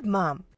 good, Mom.